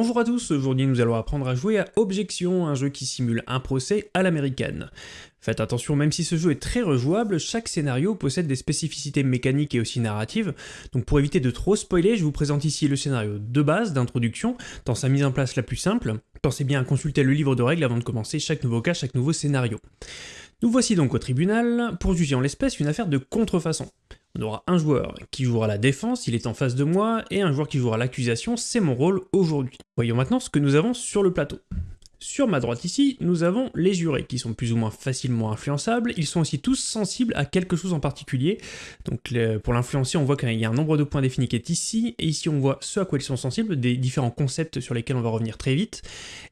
Bonjour à tous, aujourd'hui nous allons apprendre à jouer à Objection, un jeu qui simule un procès à l'américaine. Faites attention, même si ce jeu est très rejouable, chaque scénario possède des spécificités mécaniques et aussi narratives, donc pour éviter de trop spoiler, je vous présente ici le scénario de base, d'introduction, dans sa mise en place la plus simple. Pensez bien à consulter le livre de règles avant de commencer chaque nouveau cas, chaque nouveau scénario. Nous voici donc au tribunal pour juger en l'espèce une affaire de contrefaçon. On aura un joueur qui jouera la défense, il est en face de moi, et un joueur qui jouera l'accusation, c'est mon rôle aujourd'hui. Voyons maintenant ce que nous avons sur le plateau. Sur ma droite ici, nous avons les jurés, qui sont plus ou moins facilement influençables, ils sont aussi tous sensibles à quelque chose en particulier, donc pour l'influencer on voit qu'il y a un nombre de points définis qui est ici, et ici on voit ce à quoi ils sont sensibles, des différents concepts sur lesquels on va revenir très vite,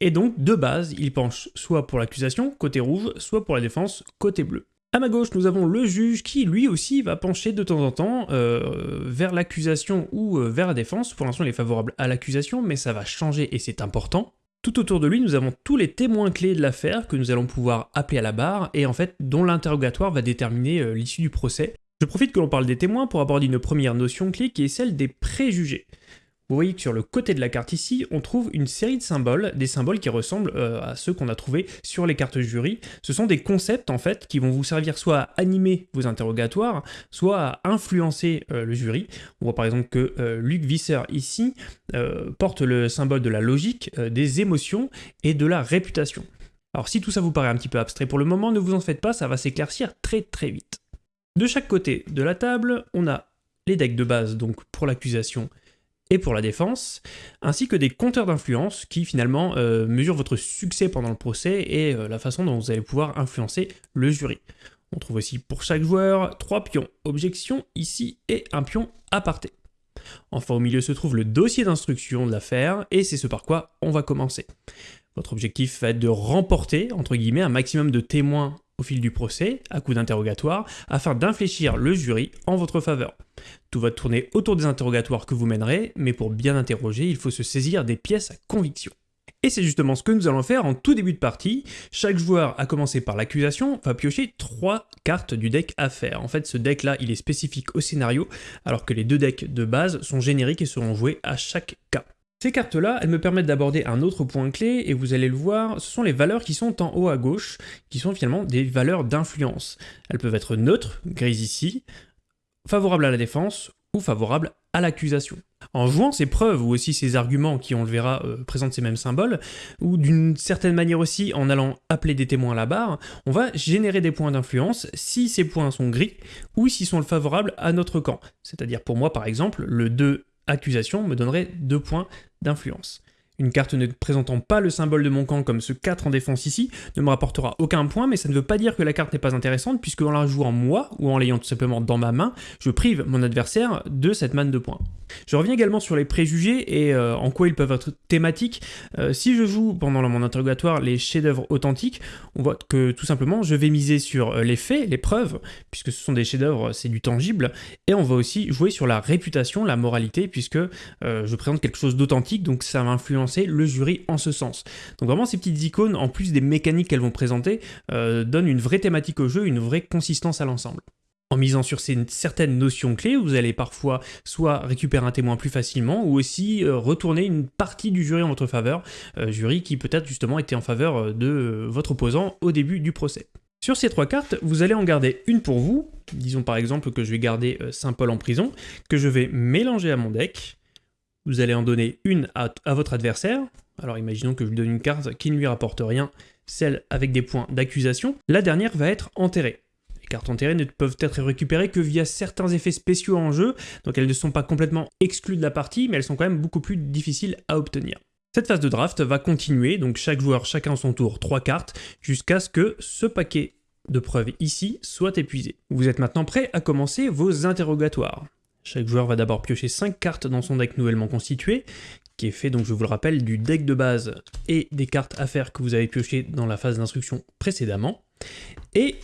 et donc de base, ils penchent soit pour l'accusation, côté rouge, soit pour la défense, côté bleu. À ma gauche, nous avons le juge qui, lui aussi, va pencher de temps en temps euh, vers l'accusation ou euh, vers la défense. Pour l'instant, il est favorable à l'accusation, mais ça va changer et c'est important. Tout autour de lui, nous avons tous les témoins clés de l'affaire que nous allons pouvoir appeler à la barre et en fait dont l'interrogatoire va déterminer euh, l'issue du procès. Je profite que l'on parle des témoins pour aborder une première notion clé qui est celle des préjugés. Vous voyez que sur le côté de la carte ici, on trouve une série de symboles, des symboles qui ressemblent euh, à ceux qu'on a trouvés sur les cartes jury. Ce sont des concepts en fait qui vont vous servir soit à animer vos interrogatoires, soit à influencer euh, le jury. On voit par exemple que euh, Luc Visser ici porte le symbole de la logique, des émotions et de la réputation. Alors si tout ça vous paraît un petit peu abstrait pour le moment, ne vous en faites pas, ça va s'éclaircir très très vite. De chaque côté de la table, on a les decks de base donc pour l'accusation et pour la défense, ainsi que des compteurs d'influence qui finalement euh, mesurent votre succès pendant le procès et euh, la façon dont vous allez pouvoir influencer le jury. On trouve aussi pour chaque joueur trois pions objection ici et un pion aparté. Enfin au milieu se trouve le dossier d'instruction de l'affaire et c'est ce par quoi on va commencer. Votre objectif va être de remporter, entre guillemets, un maximum de témoins au fil du procès, à coup d'interrogatoire, afin d'infléchir le jury en votre faveur. Tout va tourner autour des interrogatoires que vous mènerez, mais pour bien interroger, il faut se saisir des pièces à conviction. Et c'est justement ce que nous allons faire en tout début de partie. Chaque joueur, à commencer par l'accusation, va piocher trois cartes du deck à faire. En fait, ce deck-là, il est spécifique au scénario, alors que les deux decks de base sont génériques et seront joués à chaque cas. Ces cartes-là, elles me permettent d'aborder un autre point clé, et vous allez le voir, ce sont les valeurs qui sont en haut à gauche, qui sont finalement des valeurs d'influence. Elles peuvent être neutres, grises ici, favorables à la défense, ou favorables à l'accusation. En jouant ces preuves, ou aussi ces arguments qui, on le verra, euh, présentent ces mêmes symboles, ou d'une certaine manière aussi en allant appeler des témoins à la barre, on va générer des points d'influence si ces points sont gris, ou s'ils sont favorables à notre camp. C'est-à-dire pour moi, par exemple, le 2 accusation me donnerait 2 points d'influence. Une carte ne présentant pas le symbole de mon camp comme ce 4 en défense ici ne me rapportera aucun point, mais ça ne veut pas dire que la carte n'est pas intéressante, puisque en la jouant moi, ou en l'ayant tout simplement dans ma main, je prive mon adversaire de cette manne de points. Je reviens également sur les préjugés et euh, en quoi ils peuvent être thématiques. Euh, si je joue pendant mon interrogatoire les chefs-d'œuvre authentiques, on voit que tout simplement je vais miser sur euh, les faits, les preuves, puisque ce sont des chefs-d'œuvre, c'est du tangible, et on va aussi jouer sur la réputation, la moralité, puisque je présente quelque chose d'authentique, donc ça va influencer le jury en ce sens. Donc vraiment ces petites icônes, en plus des mécaniques qu'elles vont présenter, donnent une vraie thématique au jeu, une vraie consistance à l'ensemble. En misant sur ces certaines notions clés, vous allez parfois soit récupérer un témoin plus facilement, ou aussi euh, retourner une partie du jury en votre faveur, euh, jury qui peut-être justement était en faveur euh, de votre opposant au début du procès. Sur ces trois cartes, vous allez en garder une pour vous, disons par exemple que je vais garder Saint-Paul en prison, que je vais mélanger à mon deck, vous allez en donner une à, votre adversaire, alors imaginons que je lui donne une carte qui ne lui rapporte rien, celle avec des points d'accusation, la dernière va être enterrée cartes enterrées ne peuvent être récupérées que via certains effets spéciaux en jeu, donc elles ne sont pas complètement exclues de la partie, mais elles sont quand même beaucoup plus difficiles à obtenir. Cette phase de draft va continuer, donc chaque joueur chacun son tour trois cartes, jusqu'à ce que ce paquet de preuves ici soit épuisé. Vous êtes maintenant prêt à commencer vos interrogatoires. Chaque joueur va d'abord piocher 5 cartes dans son deck nouvellement constitué, qui est fait, donc je vous le rappelle, du deck de base et des cartes à faire que vous avez piochées dans la phase d'instruction précédemment. Et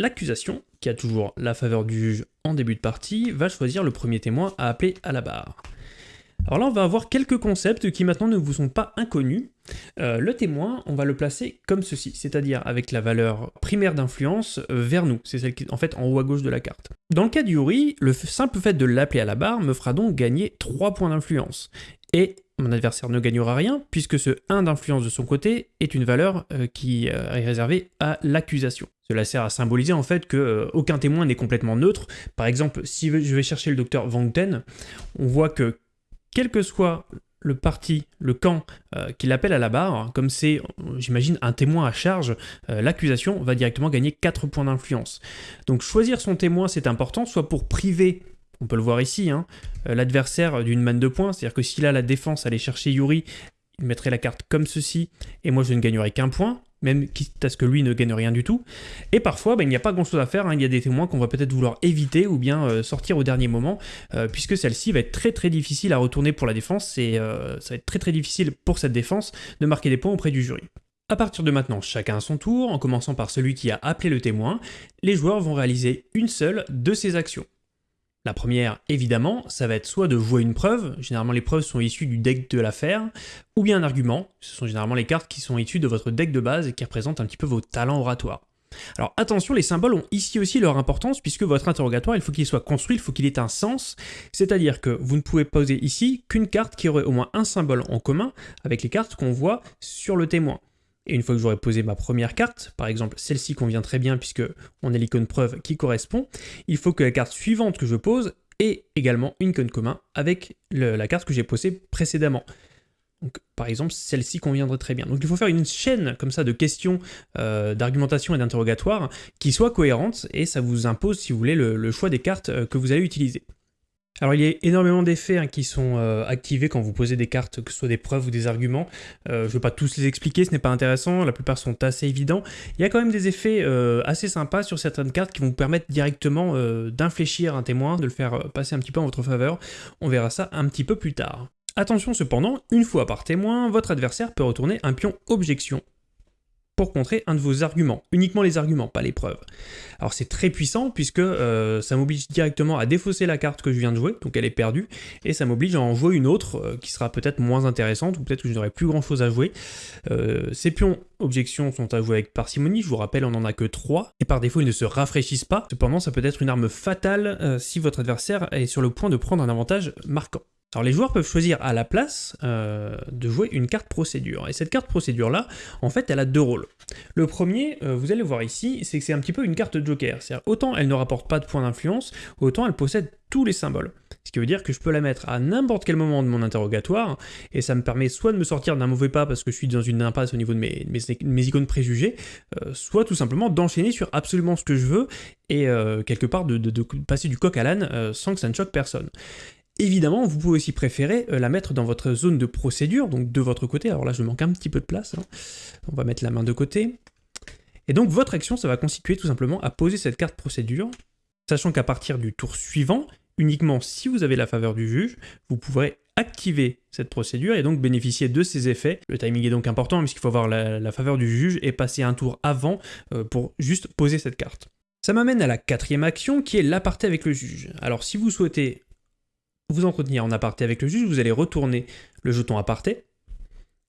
L'accusation, qui a toujours la faveur du juge en début de partie, va choisir le premier témoin à appeler à la barre. Alors là, on va avoir quelques concepts qui maintenant ne vous sont pas inconnus. Euh, le témoin, on va le placer comme ceci, c'est-à-dire avec la valeur primaire d'influence euh, vers nous. C'est celle qui est en fait en haut à gauche de la carte. Dans le cas du Yuri, le simple fait de l'appeler à la barre me fera donc gagner 3 points d'influence. Et mon adversaire ne gagnera rien, puisque ce 1 d'influence de son côté est une valeur euh, qui est réservée à l'accusation. Cela sert à symboliser en fait que aucun témoin n'est complètement neutre. Par exemple, si je vais chercher le docteur Van Ten, on voit que quel que soit le parti, le camp qui l'appelle à la barre, comme c'est, j'imagine, un témoin à charge, l'accusation va directement gagner 4 points d'influence. Donc choisir son témoin, c'est important, soit pour priver on peut le voir ici, hein. euh, l'adversaire d'une manne de points, c'est-à-dire que s'il a la défense allait chercher Yuri, il mettrait la carte comme ceci, et moi je ne gagnerai qu'un point, même quitte à ce que lui ne gagne rien du tout. Et parfois, ben, il n'y a pas grand-chose à faire, hein. il y a des témoins qu'on va peut-être vouloir éviter ou bien euh, sortir au dernier moment, euh, puisque celle-ci va être très très difficile à retourner pour la défense, et ça va être très très difficile pour cette défense de marquer des points auprès du jury. A partir de maintenant, chacun à son tour, en commençant par celui qui a appelé le témoin, les joueurs vont réaliser une seule de ces actions. La première, évidemment, ça va être soit de jouer une preuve, généralement les preuves sont issues du deck de l'affaire, ou bien un argument, ce sont généralement les cartes qui sont issues de votre deck de base et qui représentent un petit peu vos talents oratoires. Alors attention, les symboles ont ici aussi leur importance puisque votre interrogatoire, il faut qu'il soit construit, il faut qu'il ait un sens, c'est-à-dire que vous ne pouvez poser ici qu'une carte qui aurait au moins un symbole en commun avec les cartes qu'on voit sur le témoin. Et une fois que j'aurai posé ma première carte, par exemple celle-ci convient très bien puisque on a l'icône preuve qui correspond, il faut que la carte suivante que je pose ait également une icône commun avec la carte que j'ai posée précédemment. Par exemple, celle-ci conviendrait très bien. Donc il faut faire une chaîne comme ça de questions, euh, d'argumentation et d'interrogatoire qui soit cohérente et ça vous impose, si vous voulez, le choix des cartes euh, que vous allez utiliser. Alors il y a énormément d'effets hein, qui sont euh, activés quand vous posez des cartes, que ce soit des preuves ou des arguments. Euh, je ne vais pas tous les expliquer, ce n'est pas intéressant, la plupart sont assez évidents. Il y a quand même des effets euh, assez sympas sur certaines cartes qui vont vous permettre directement d'infléchir un témoin, de le faire passer un petit peu en votre faveur. On verra ça un petit peu plus tard. Attention cependant, une fois par témoin, votre adversaire peut retourner un pion objection pour contrer un de vos arguments, uniquement les arguments, pas les preuves. Alors c'est très puissant puisque euh, ça m'oblige directement à défausser la carte que je viens de jouer, donc elle est perdue, et ça m'oblige à en jouer une autre euh, qui sera peut-être moins intéressante, ou peut-être que je n'aurai plus grand chose à jouer. Euh, ces pions objections sont à jouer avec parcimonie, je vous rappelle on n'en a que 3, et par défaut ils ne se rafraîchissent pas, cependant ça peut être une arme fatale si votre adversaire est sur le point de prendre un avantage marquant. Alors les joueurs peuvent choisir à la place euh, de jouer une carte procédure. Et cette carte procédure là, en fait, elle a deux rôles. Le premier, euh, vous allez voir ici, c'est que c'est un petit peu une carte joker. C'est-à-dire autant elle ne rapporte pas de points d'influence, autant elle possède tous les symboles. Ce qui veut dire que je peux la mettre à n'importe quel moment de mon interrogatoire, et ça me permet soit de me sortir d'un mauvais pas parce que je suis dans une impasse au niveau de mes, icônes préjugées, euh, soit tout simplement d'enchaîner sur absolument ce que je veux, et quelque part de, de, passer du coq à l'âne sans que ça ne choque personne. Évidemment, vous pouvez aussi préférer euh, la mettre dans votre zone de procédure, donc de votre côté. Alors là, je manque un petit peu de place. Hein. On va mettre la main de côté. Et donc, votre action, ça va constituer tout simplement à poser cette carte procédure, sachant qu'à partir du tour suivant, uniquement si vous avez la faveur du juge, vous pourrez activer cette procédure et donc bénéficier de ses effets. Le timing est donc important puisqu'il faut avoir la, faveur du juge et passer un tour avant euh, pour juste poser cette carte. Ça m'amène à la quatrième action qui est l'aparté avec le juge. Alors si vous souhaitez vous entretenir en aparté avec le juge, vous allez retourner le jeton aparté,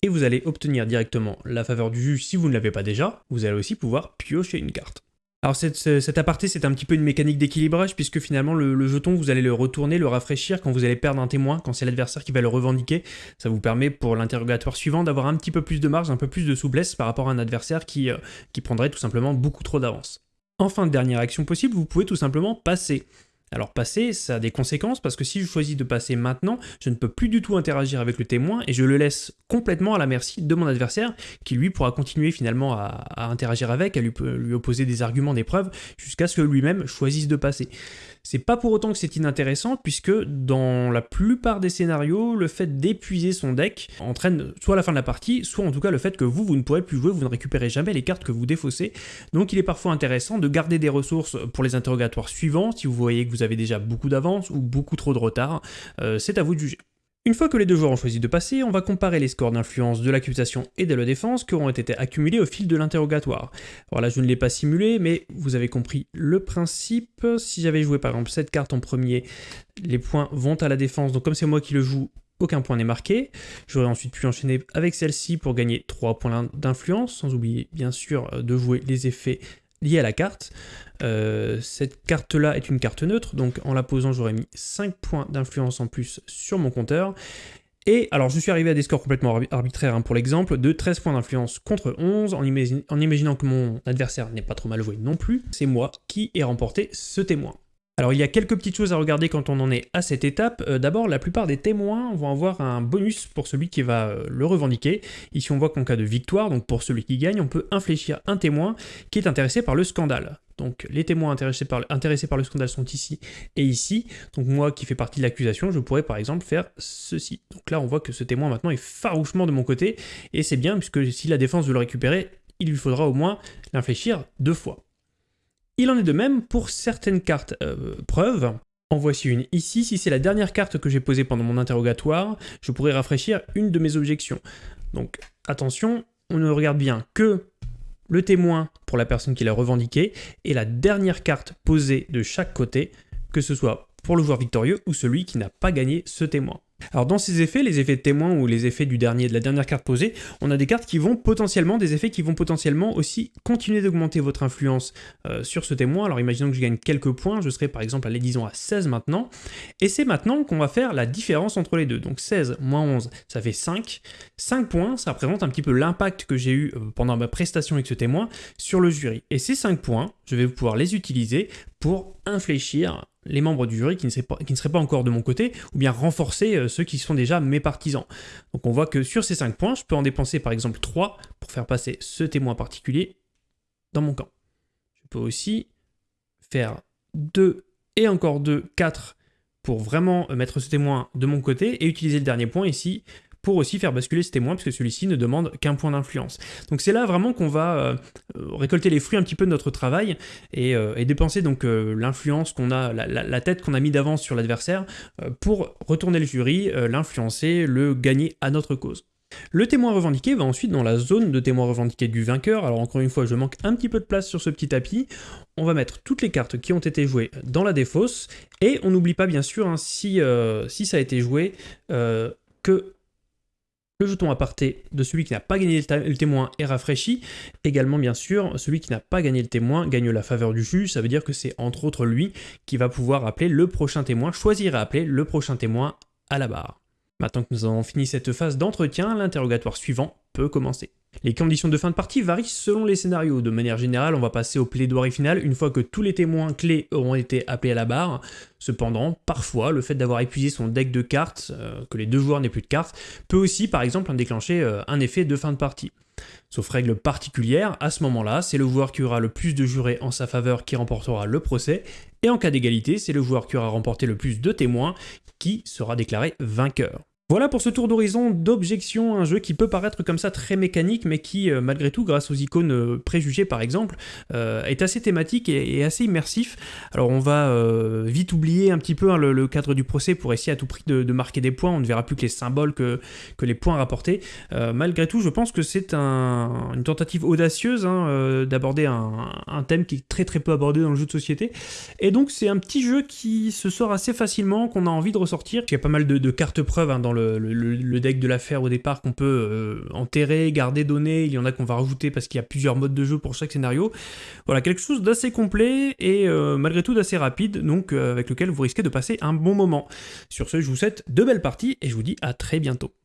et vous allez obtenir directement la faveur du juge si vous ne l'avez pas déjà, vous allez aussi pouvoir piocher une carte. Alors cet aparté c'est un petit peu une mécanique d'équilibrage puisque finalement le, jeton vous allez le retourner, le rafraîchir quand vous allez perdre un témoin, quand c'est l'adversaire qui va le revendiquer. Ça vous permet pour l'interrogatoire suivant d'avoir un petit peu plus de marge, un peu plus de souplesse par rapport à un adversaire qui, euh, qui prendrait tout simplement beaucoup trop d'avance. Enfin, dernière action possible, vous pouvez tout simplement passer. Alors passer, ça a des conséquences parce que si je choisis de passer maintenant, je ne peux plus du tout interagir avec le témoin et je le laisse complètement à la merci de mon adversaire qui lui pourra continuer finalement à, interagir avec, à lui, lui opposer des arguments, des preuves, jusqu'à ce que lui-même choisisse de passer. C'est pas pour autant que c'est inintéressant, puisque dans la plupart des scénarios, le fait d'épuiser son deck entraîne soit la fin de la partie, soit en tout cas le fait que vous, vous ne pourrez plus jouer, vous ne récupérez jamais les cartes que vous défaussez. Donc il est parfois intéressant de garder des ressources pour les interrogatoires suivants, si vous voyez que vous avez déjà beaucoup d'avance ou beaucoup trop de retard, euh, c'est à vous de juger. Une fois que les deux joueurs ont choisi de passer, on va comparer les scores d'influence de l'accusation et de la défense qui auront été accumulés au fil de l'interrogatoire. Alors là, je ne l'ai pas simulé, mais vous avez compris le principe. Si j'avais joué par exemple cette carte en premier, les points vont à la défense, donc comme c'est moi qui le joue, aucun point n'est marqué. J'aurais ensuite pu enchaîner avec celle-ci pour gagner 3 points d'influence, sans oublier bien sûr de jouer les effets liés à la carte. Euh, cette carte-là est une carte neutre, donc en la posant, j'aurais mis 5 points d'influence en plus sur mon compteur. Et alors je suis arrivé à des scores complètement arbitraires hein, pour l'exemple, de 13 points d'influence contre 11, en, en imaginant que mon adversaire n'est pas trop mal joué non plus, c'est moi qui ai remporté ce témoin. Alors il y a quelques petites choses à regarder quand on en est à cette étape. Euh, d'abord, la plupart des témoins vont avoir un bonus pour celui qui va euh, le revendiquer. Ici on voit qu'en cas de victoire, donc pour celui qui gagne, on peut infléchir un témoin qui est intéressé par le scandale. Donc les témoins intéressés par, intéressés par le scandale sont ici et ici. Donc moi qui fais partie de l'accusation, je pourrais par exemple faire ceci. Donc là on voit que ce témoin maintenant est farouchement de mon côté, et c'est bien puisque si la défense veut le récupérer, il lui faudra au moins l'infléchir deux fois. Il en est de même pour certaines cartes euh, preuves. En voici une ici, si c'est la dernière carte que j'ai posée pendant mon interrogatoire, je pourrais rafraîchir une de mes objections. Donc attention, on ne regarde bien que le témoin pour la personne qui l'a revendiqué, et la dernière carte posée de chaque côté, que ce soit pour le joueur victorieux ou celui qui n'a pas gagné ce témoin. Alors dans ces effets, les effets de témoin ou les effets de la dernière carte posée, on a des cartes qui vont potentiellement, des effets qui vont potentiellement aussi continuer d'augmenter votre influence euh, sur ce témoin. Alors imaginons que je gagne quelques points, je serai par exemple, allez disons à 16 maintenant, et c'est maintenant qu'on va faire la différence entre les deux. Donc 16 moins 11, ça fait 5. 5 points, ça représente un petit peu l'impact que j'ai eu euh, pendant ma prestation avec ce témoin sur le jury. Et ces 5 points, je vais pouvoir les utiliser pour infléchir les membres du jury qui ne, seraient pas, encore de mon côté, ou bien renforcer euh, ceux qui sont déjà mes partisans. Donc on voit que sur ces 5 points, je peux en dépenser par exemple 3 pour faire passer ce témoin particulier dans mon camp. Je peux aussi faire 2 et encore 2, 4 pour vraiment mettre ce témoin de mon côté et utiliser le dernier point ici pour aussi faire basculer ce témoin, puisque celui-ci ne demande qu'un point d'influence. Donc c'est là vraiment qu'on va euh, récolter les fruits un petit peu de notre travail et, euh, dépenser donc euh, l'influence qu'on a, la, tête qu'on a mis d'avance sur l'adversaire pour retourner le jury, l'influencer, le gagner à notre cause. Le témoin revendiqué va ensuite dans la zone de témoin revendiqué du vainqueur. Alors encore une fois, je manque un petit peu de place sur ce petit tapis. On va mettre toutes les cartes qui ont été jouées dans la défausse. Et on n'oublie pas bien sûr, hein, si, si ça a été joué, que le jeton aparté de celui qui n'a pas gagné le, témoin est rafraîchi. Également, bien sûr, celui qui n'a pas gagné le témoin gagne la faveur du juge. Ça veut dire que c'est entre autres lui qui va pouvoir appeler le prochain témoin, choisir à appeler le prochain témoin à la barre. Maintenant que nous avons fini cette phase d'entretien, l'interrogatoire suivant peut commencer. Les conditions de fin de partie varient selon les scénarios. De manière générale, on va passer au plaidoirie final une fois que tous les témoins clés auront été appelés à la barre. Cependant, parfois, le fait d'avoir épuisé son deck de cartes, euh, que les deux joueurs n'aient plus de cartes, peut aussi, par exemple, déclencher euh, un effet de fin de partie. Sauf règle particulière, à ce moment-là, c'est le joueur qui aura le plus de jurés en sa faveur qui remportera le procès, et en cas d'égalité, c'est le joueur qui aura remporté le plus de témoins qui sera déclaré vainqueur. Voilà pour ce tour d'horizon d'objection, un jeu qui peut paraître comme ça très mécanique, mais qui, euh, malgré tout, grâce aux icônes euh, préjugées par exemple, euh, est assez thématique et, assez immersif. Alors on va vite oublier un petit peu hein, le, cadre du procès pour essayer à tout prix de, marquer des points, on ne verra plus que les symboles, que, que les points rapportés. malgré tout, je pense que c'est une tentative audacieuse hein, d'aborder un, thème qui est très très peu abordé dans le jeu de société. Et donc c'est un petit jeu qui se sort assez facilement, qu'on a envie de ressortir. Il y a pas mal de, cartes preuves hein, dans le le, deck de l'affaire au départ qu'on peut euh, enterrer, garder, donner, il y en a qu'on va rajouter parce qu'il y a plusieurs modes de jeu pour chaque scénario. Voilà, quelque chose d'assez complet et euh, malgré tout d'assez rapide, donc euh, avec lequel vous risquez de passer un bon moment. Sur ce, je vous souhaite de belles parties et je vous dis à très bientôt.